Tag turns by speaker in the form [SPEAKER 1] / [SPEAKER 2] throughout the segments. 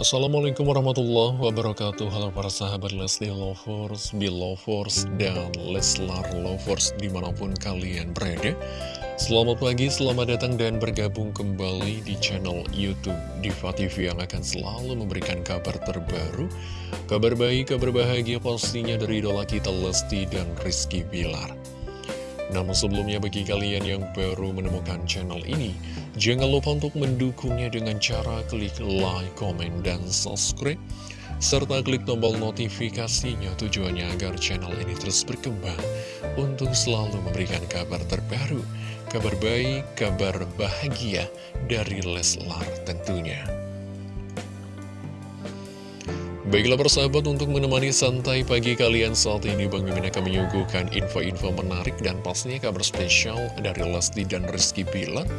[SPEAKER 1] Assalamualaikum warahmatullahi wabarakatuh. Halo para sahabat Leslie Lovers, Belovers, dan Leslar Lovers di mana pun kalian berada. Selamat pagi, selamat datang dan bergabung kembali di channel Youtube Diva TV yang akan selalu memberikan kabar terbaru Kabar baik, kabar bahagia pastinya dari idola kita Lesti dan Rizky Bilar namun sebelumnya bagi kalian yang baru menemukan channel ini, jangan lupa untuk mendukungnya dengan cara klik like, comment, dan subscribe. Serta klik tombol notifikasinya tujuannya agar channel ini terus berkembang untuk selalu memberikan kabar terbaru, kabar baik, kabar bahagia dari Leslar tentunya. Baiklah persahabat untuk menemani santai pagi kalian saat ini Bang Mimin akan menyuguhkan info-info menarik dan pastinya kabar spesial dari Lesti dan Rizky Bilar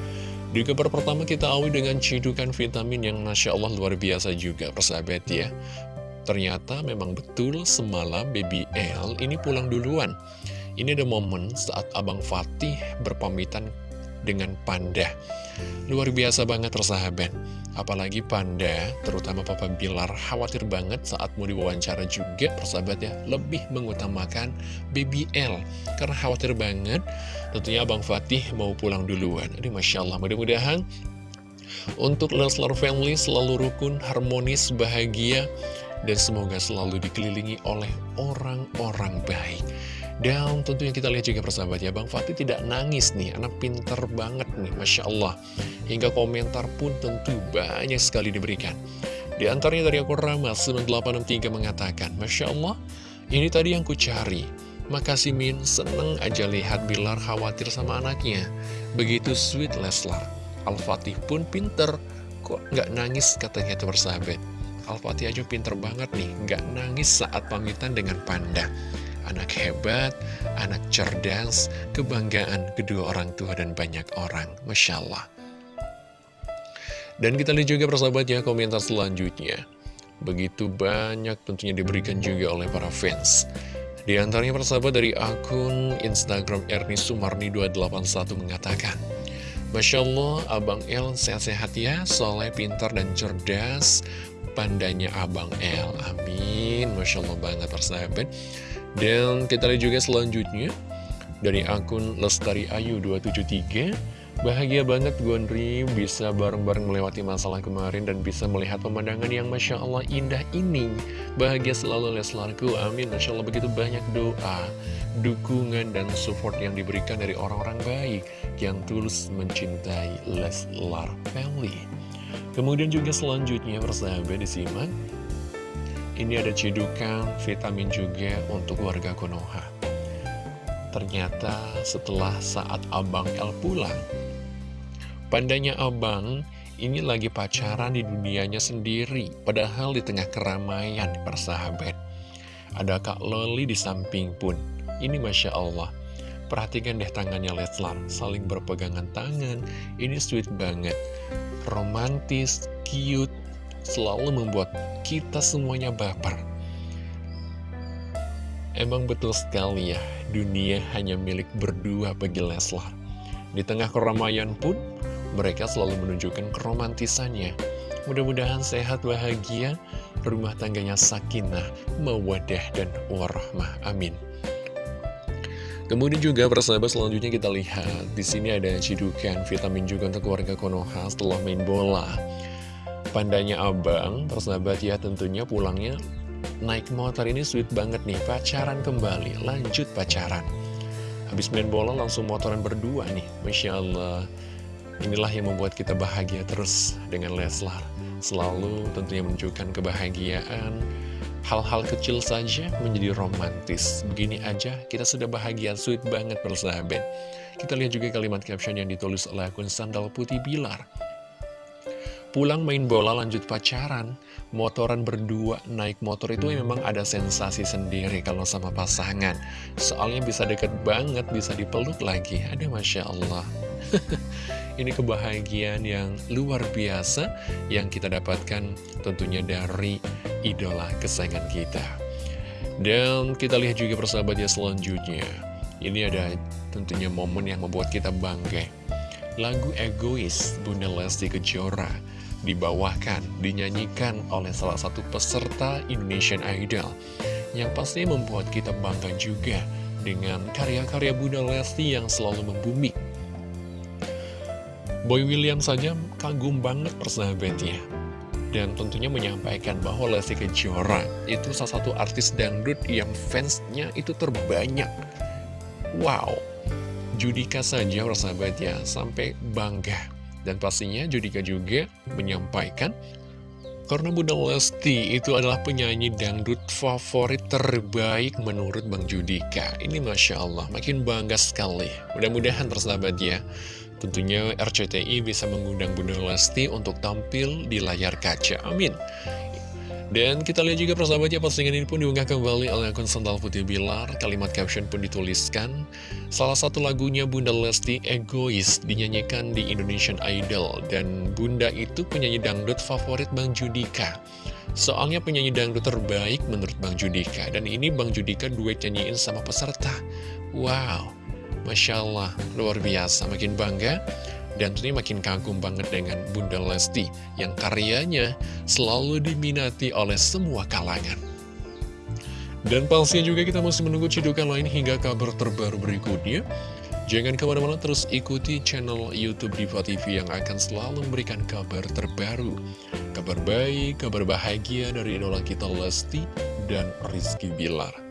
[SPEAKER 1] Di kabar pertama kita awali dengan cidukan vitamin yang Masya Allah luar biasa juga persahabat ya. Ternyata memang betul semalam Baby L ini pulang duluan. Ini ada momen saat Abang Fatih berpamitan dengan Panda. Luar biasa banget persahabat. Apalagi Panda, terutama Papa Bilar khawatir banget saat mau diwawancara juga persahabat ya Lebih mengutamakan BBL Karena khawatir banget tentunya Abang Fatih mau pulang duluan. Ini Masya Allah mudah-mudahan untuk Leslar Family selalu rukun, harmonis, bahagia Dan semoga selalu dikelilingi oleh orang-orang baik dan tentunya kita lihat juga persahabat ya, Bang Fatih tidak nangis nih, anak pinter banget nih, Masya Allah. Hingga komentar pun tentu banyak sekali diberikan. Di antaranya dari aku Rama 9863 mengatakan, Masya Allah, ini tadi yang ku cari. Makasih Min, seneng aja lihat Bilar khawatir sama anaknya. Begitu sweet Leslar. Al-Fatih pun pinter, kok nggak nangis katanya itu persahabat. Al-Fatih aja pinter banget nih, nggak nangis saat pamitan dengan Panda anak hebat, anak cerdas, kebanggaan kedua orang tua dan banyak orang. Masya Allah. Dan kita lihat juga persahabat ya komentar selanjutnya. Begitu banyak tentunya diberikan juga oleh para fans. Di antaranya persahabat dari akun Instagram Erni Sumarni 281 mengatakan, Masya Allah, Abang El sehat-sehat ya, soleh, pintar, dan cerdas, pandanya Abang El. Amin. Masya Allah banget persahabat. Dan kita lihat juga selanjutnya dari akun Lestari Ayu 273 Bahagia banget Gondri bisa bareng-bareng melewati masalah kemarin dan bisa melihat pemandangan yang Masya Allah indah ini. Bahagia selalu Leslarku, amin. Masya Allah begitu banyak doa, dukungan dan support yang diberikan dari orang-orang baik Yang tulus mencintai Leslar Family. Kemudian juga selanjutnya persahabat disimak ini ada cedukan vitamin juga untuk warga Konoha. Ternyata setelah saat Abang El pulang, pandanya Abang ini lagi pacaran di dunianya sendiri, padahal di tengah keramaian persahabat. Ada Kak Loli di samping pun. Ini Masya Allah. Perhatikan deh tangannya Leslar, saling berpegangan tangan. Ini sweet banget. Romantis, cute, selalu membuat kita semuanya baper. Emang betul sekali ya, dunia hanya milik berdua bagi Leslar. Di tengah keramaian pun, mereka selalu menunjukkan keromantisannya. Mudah-mudahan sehat, bahagia, rumah tangganya sakinah, mawadah, dan warahmah. Amin. Kemudian juga persahabat selanjutnya kita lihat di sini ada cidukan vitamin juga untuk warga Konoha setelah main bola. Pandanya abang, persahabat ya tentunya pulangnya naik motor ini sweet banget nih, pacaran kembali, lanjut pacaran. Habis main bola langsung motoran berdua nih, Masya Allah. Inilah yang membuat kita bahagia terus dengan Leslar. Selalu tentunya menunjukkan kebahagiaan, hal-hal kecil saja menjadi romantis. Begini aja, kita sudah bahagia, sweet banget persahabat. Kita lihat juga kalimat caption yang ditulis oleh akun Sandal Putih Bilar. Pulang main bola lanjut pacaran, motoran berdua naik motor itu memang ada sensasi sendiri kalau sama pasangan. Soalnya bisa deket banget, bisa dipeluk lagi. Ada Masya Allah. Ini kebahagiaan yang luar biasa yang kita dapatkan tentunya dari idola kesayangan kita. Dan kita lihat juga persahabat ya selanjutnya. Ini ada tentunya momen yang membuat kita bangga. Lagu Egois Bunda Lesti Kejora dibawakan, dinyanyikan oleh salah satu peserta Indonesian Idol yang pasti membuat kita bangga juga dengan karya-karya Bunda Lesti yang selalu membumi. Boy William saja kagum banget persahabatnya dan tentunya menyampaikan bahwa Lesti Kejora itu salah satu artis dangdut yang fansnya itu terbanyak. Wow, Judika saja persahabat ya, sampai bangga. Dan pastinya Judika juga menyampaikan karena Bunda Lesti itu adalah penyanyi dangdut favorit terbaik menurut Bang Judika. Ini Masya Allah, makin bangga sekali. Mudah-mudahan persahabat ya, Tentunya RCTI bisa mengundang Bunda Lesti untuk tampil di layar kaca. Amin. Dan kita lihat juga persahabatnya postingan ini pun diunggah kembali oleh akun Sental Putih Bilar. Kalimat caption pun dituliskan, salah satu lagunya Bunda Lesti Egois dinyanyikan di Indonesian Idol. Dan Bunda itu penyanyi dangdut favorit Bang Judika. Soalnya penyanyi dangdut terbaik menurut Bang Judika. Dan ini Bang Judika duet nyanyiin sama peserta. Wow, Masya Allah, luar biasa, makin bangga dan tentunya makin kagum banget dengan Bunda Lesti yang karyanya selalu diminati oleh semua kalangan. Dan pastinya juga kita masih menunggu cidukan lain hingga kabar terbaru berikutnya. Jangan ke mana-mana terus ikuti channel Youtube Diva TV yang akan selalu memberikan kabar terbaru. Kabar baik, kabar bahagia dari idola kita Lesti dan Rizky Bilar.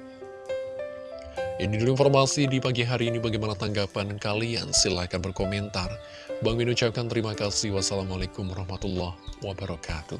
[SPEAKER 1] Ini dulu informasi di pagi hari ini bagaimana tanggapan kalian? Silahkan berkomentar. Bang Min ucapkan terima kasih. Wassalamualaikum warahmatullahi wabarakatuh.